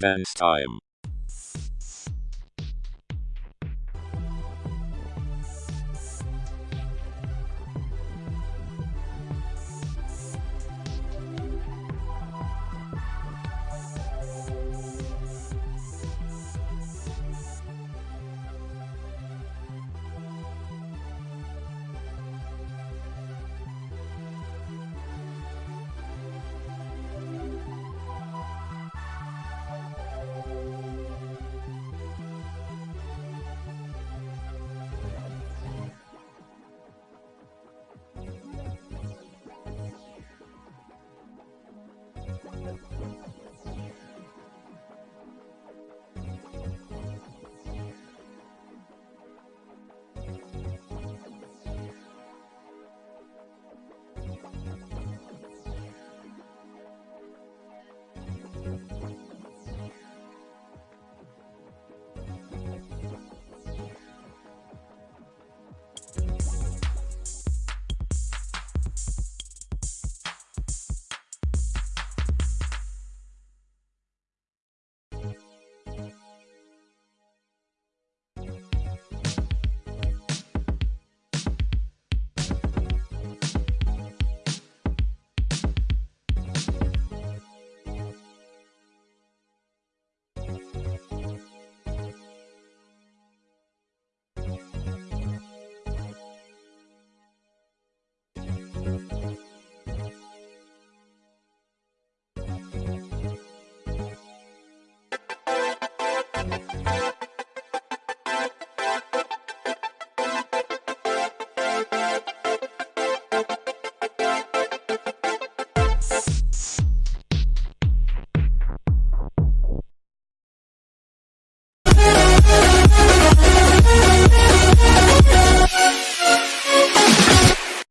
dance time.